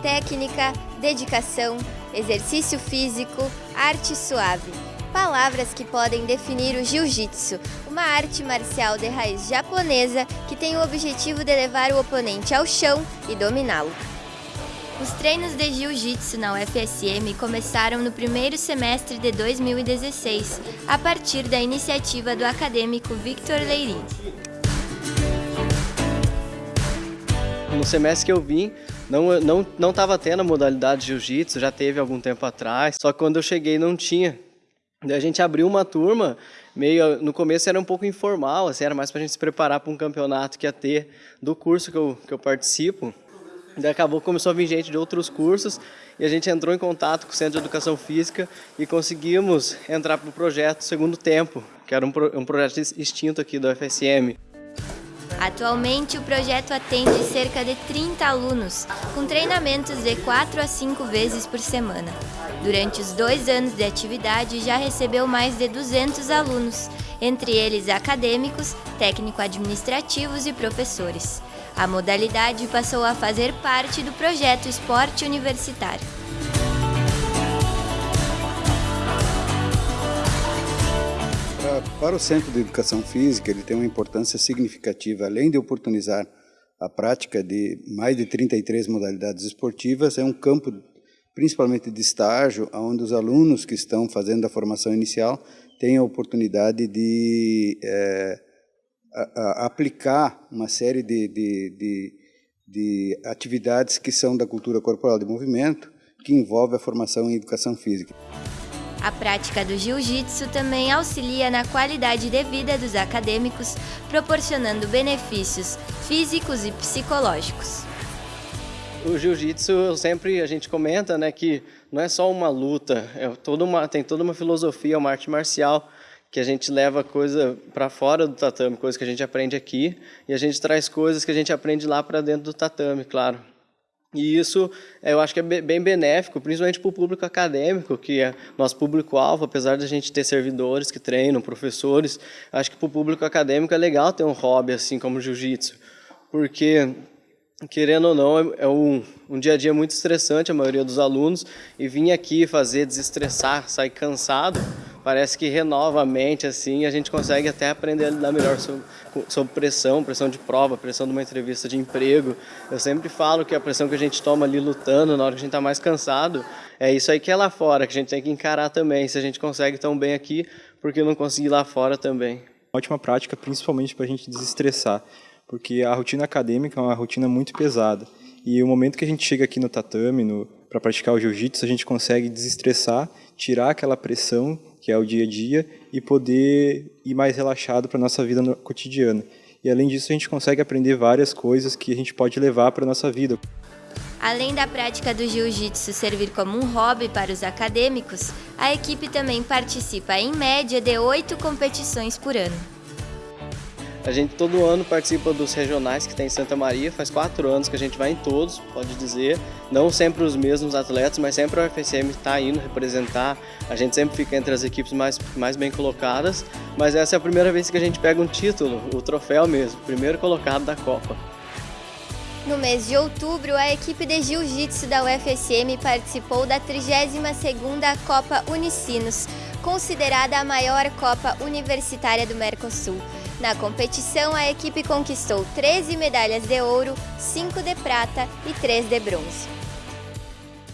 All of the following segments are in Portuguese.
técnica, dedicação, exercício físico, arte suave. Palavras que podem definir o jiu-jitsu, uma arte marcial de raiz japonesa que tem o objetivo de levar o oponente ao chão e dominá-lo. Os treinos de jiu-jitsu na UFSM começaram no primeiro semestre de 2016, a partir da iniciativa do acadêmico Victor Leirin. No semestre que eu vim, não não não estava tendo a modalidade jiu-jitsu, já teve algum tempo atrás, só que quando eu cheguei não tinha. Daí a gente abriu uma turma, meio no começo era um pouco informal, assim, era mais para a gente se preparar para um campeonato que ia ter do curso que eu, que eu participo. Daí acabou, começou a vir gente de outros cursos e a gente entrou em contato com o Centro de Educação Física e conseguimos entrar para o projeto Segundo Tempo, que era um, pro, um projeto extinto aqui do FSM. Atualmente, o projeto atende cerca de 30 alunos, com treinamentos de 4 a 5 vezes por semana. Durante os dois anos de atividade, já recebeu mais de 200 alunos, entre eles acadêmicos, técnico-administrativos e professores. A modalidade passou a fazer parte do projeto Esporte Universitário. Para o Centro de Educação Física, ele tem uma importância significativa, além de oportunizar a prática de mais de 33 modalidades esportivas, é um campo principalmente de estágio, onde os alunos que estão fazendo a formação inicial têm a oportunidade de é, a, a aplicar uma série de, de, de, de atividades que são da cultura corporal de movimento, que envolve a formação em educação física. A prática do jiu-jitsu também auxilia na qualidade de vida dos acadêmicos, proporcionando benefícios físicos e psicológicos. O jiu-jitsu sempre a gente comenta, né, que não é só uma luta, é toda uma, tem toda uma filosofia, uma arte marcial que a gente leva coisa para fora do tatame, coisa que a gente aprende aqui, e a gente traz coisas que a gente aprende lá para dentro do tatame, claro. E isso eu acho que é bem benéfico, principalmente para o público acadêmico, que é nosso público-alvo, apesar de a gente ter servidores que treinam, professores, acho que para o público acadêmico é legal ter um hobby assim como jiu-jitsu, porque querendo ou não, é, é um, um dia a dia muito estressante a maioria dos alunos, e vir aqui fazer desestressar, sair cansado, parece que renova a mente, assim, a gente consegue até aprender a lidar melhor sobre, pressão, pressão de prova, pressão de uma entrevista de emprego. Eu sempre falo que a pressão que a gente toma ali lutando, na hora que a gente está mais cansado, é isso aí que é lá fora, que a gente tem que encarar também. Se a gente consegue tão bem aqui, por que não conseguir lá fora também? Ótima prática, principalmente para a gente desestressar, porque a rotina acadêmica é uma rotina muito pesada. E o momento que a gente chega aqui no tatame, para praticar o jiu-jitsu, a gente consegue desestressar, tirar aquela pressão que é o dia a dia, e poder ir mais relaxado para a nossa vida cotidiana. E além disso, a gente consegue aprender várias coisas que a gente pode levar para a nossa vida. Além da prática do jiu-jitsu servir como um hobby para os acadêmicos, a equipe também participa em média de oito competições por ano. A gente todo ano participa dos regionais que tem em Santa Maria, faz quatro anos que a gente vai em todos, pode dizer. Não sempre os mesmos atletas, mas sempre a UFSM está indo representar. A gente sempre fica entre as equipes mais, mais bem colocadas, mas essa é a primeira vez que a gente pega um título, o troféu mesmo, primeiro colocado da Copa. No mês de outubro, a equipe de Jiu-Jitsu da UFSM participou da 32ª Copa Unicinos, considerada a maior Copa Universitária do Mercosul. Na competição, a equipe conquistou 13 medalhas de ouro, 5 de prata e 3 de bronze.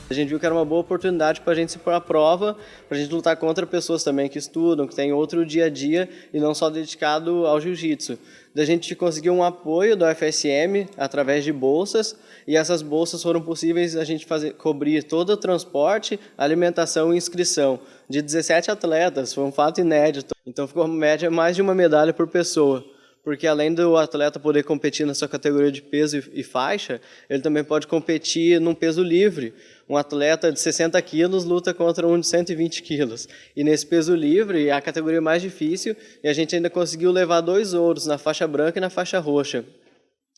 A gente viu que era uma boa oportunidade para a gente se pôr à prova, para a gente lutar contra pessoas também que estudam, que têm outro dia a dia e não só dedicado ao jiu-jitsu. A gente conseguiu um apoio da UFSM através de bolsas e essas bolsas foram possíveis a gente fazer, cobrir todo o transporte, alimentação e inscrição de 17 atletas, foi um fato inédito. Então ficou média mais de uma medalha por pessoa. Porque além do atleta poder competir na sua categoria de peso e faixa, ele também pode competir num peso livre. Um atleta de 60 quilos luta contra um de 120 quilos. E nesse peso livre é a categoria mais difícil e a gente ainda conseguiu levar dois ouros na faixa branca e na faixa roxa.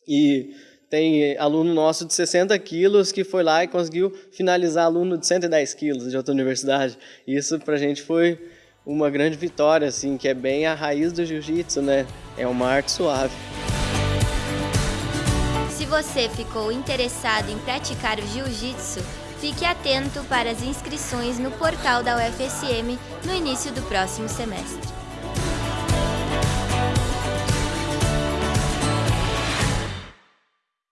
E tem aluno nosso de 60 quilos que foi lá e conseguiu finalizar aluno de 110 quilos de outra universidade. Isso para a gente foi uma grande vitória, assim, que é bem a raiz do jiu-jitsu, né? É uma arte suave. Se você ficou interessado em praticar o jiu-jitsu, fique atento para as inscrições no portal da UFSM no início do próximo semestre.